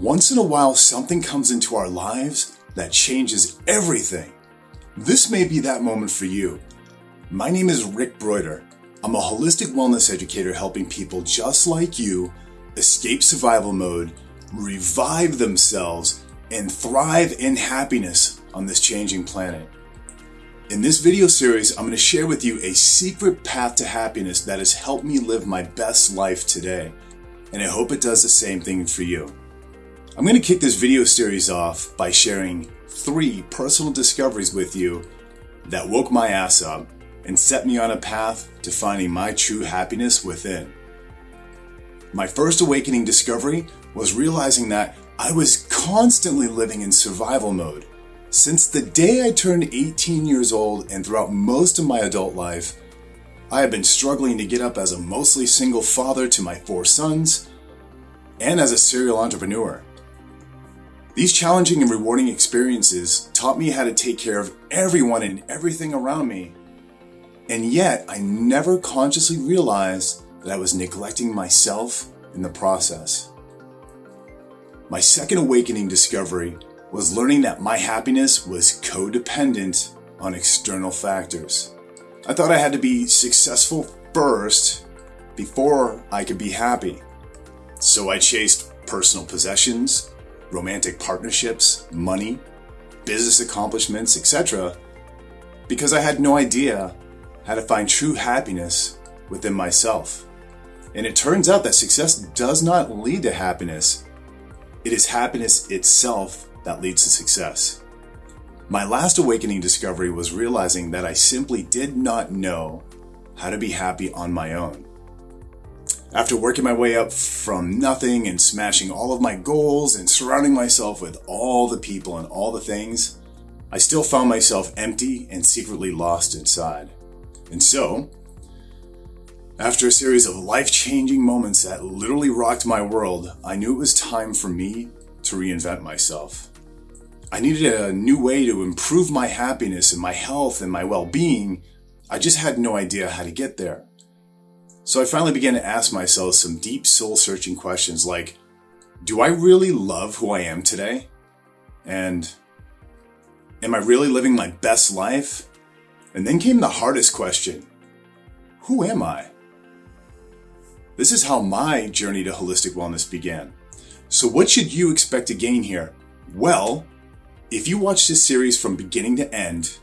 Once in a while, something comes into our lives that changes everything. This may be that moment for you. My name is Rick Broider. I'm a holistic wellness educator helping people just like you escape survival mode, revive themselves, and thrive in happiness on this changing planet. In this video series, I'm going to share with you a secret path to happiness that has helped me live my best life today. And I hope it does the same thing for you. I'm going to kick this video series off by sharing three personal discoveries with you that woke my ass up and set me on a path to finding my true happiness within. My first awakening discovery was realizing that I was constantly living in survival mode. Since the day I turned 18 years old and throughout most of my adult life, I have been struggling to get up as a mostly single father to my four sons and as a serial entrepreneur. These challenging and rewarding experiences taught me how to take care of everyone and everything around me. And yet, I never consciously realized that I was neglecting myself in the process. My second awakening discovery was learning that my happiness was codependent on external factors. I thought I had to be successful first before I could be happy. So I chased personal possessions, romantic partnerships, money, business accomplishments, etc., because I had no idea how to find true happiness within myself. And it turns out that success does not lead to happiness. It is happiness itself that leads to success. My last awakening discovery was realizing that I simply did not know how to be happy on my own. After working my way up from nothing and smashing all of my goals and surrounding myself with all the people and all the things, I still found myself empty and secretly lost inside. And so, after a series of life changing moments that literally rocked my world, I knew it was time for me to reinvent myself. I needed a new way to improve my happiness and my health and my well being. I just had no idea how to get there. So I finally began to ask myself some deep soul searching questions like Do I really love who I am today? And Am I really living my best life? And then came the hardest question Who am I? This is how my journey to holistic wellness began. So, what should you expect to gain here? Well, if you watch this series from beginning to end,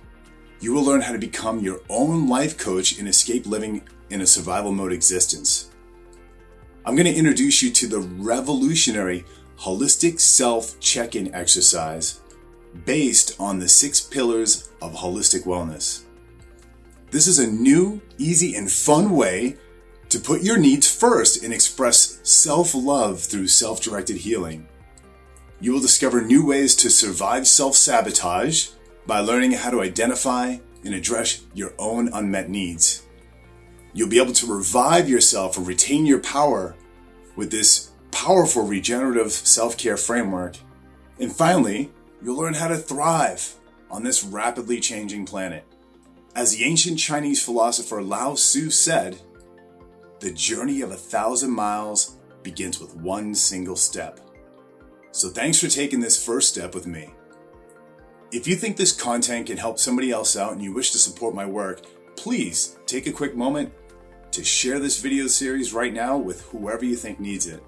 you will learn how to become your own life coach and escape living in a survival mode existence. I'm going to introduce you to the revolutionary holistic self check in exercise based on the six pillars of holistic wellness. This is a new, easy, and fun way to put your needs first and express self love through self directed healing. You will discover new ways to survive self sabotage by learning how to identify and address your own unmet needs. You'll be able to revive yourself and retain your power with this powerful regenerative self care framework. And finally, you'll learn how to thrive on this rapidly changing planet. As the ancient Chinese philosopher Lao Tzu said, the journey of a thousand miles begins with one single step. So thanks for taking this first step with me. If you think this content can help somebody else out and you wish to support my work, please take a quick moment to share this video series right now with whoever you think needs it.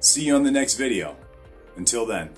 See you on the next video. Until then.